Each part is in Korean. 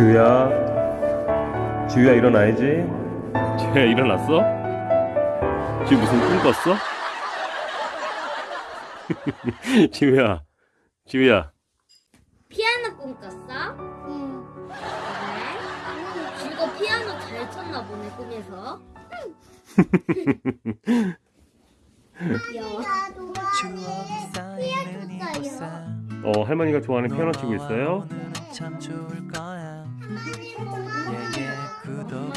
지우야 지우야 일어나야지 지우야 일어났어? 지우 무슨 꿈 꿨어? 지우야 지우야 꿈 꿨어? 응. 그래? 지우가 피아노 잘 쳤나 보네 꿈에서. 귀여워. 쌓이는 이곳에 어 할머니가 좋아하는 피아노 치고 있어요 참 좋을 거야 예예 구독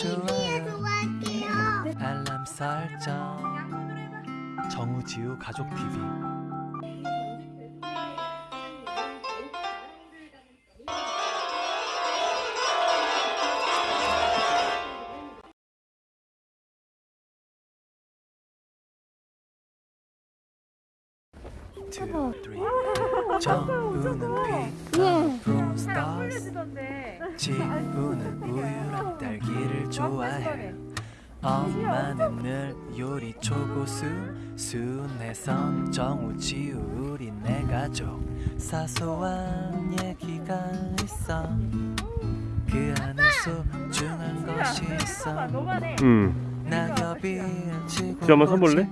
좋아요 알람 설정 정우지우 가족 TV two, three. 정우는 피카부 스타스. 지우는 우유랑 딸기를 좋아해. 엄마는 늘 요리 초고수 순해선 정우 지우 우리 네 가족 사소한 얘기가 있어. 그 안에 소중한 것이 있어. 응 낙엽이 지고 한번 서볼래?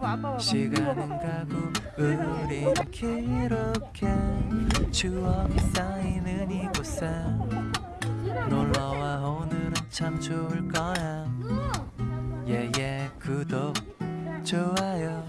봐봐 아빠 봐봐. 시간은 가고 우린 기록해. 추억이 쌓이는 이곳에 놀러와 오늘은 참 좋을 거야. 예예 구독 좋아요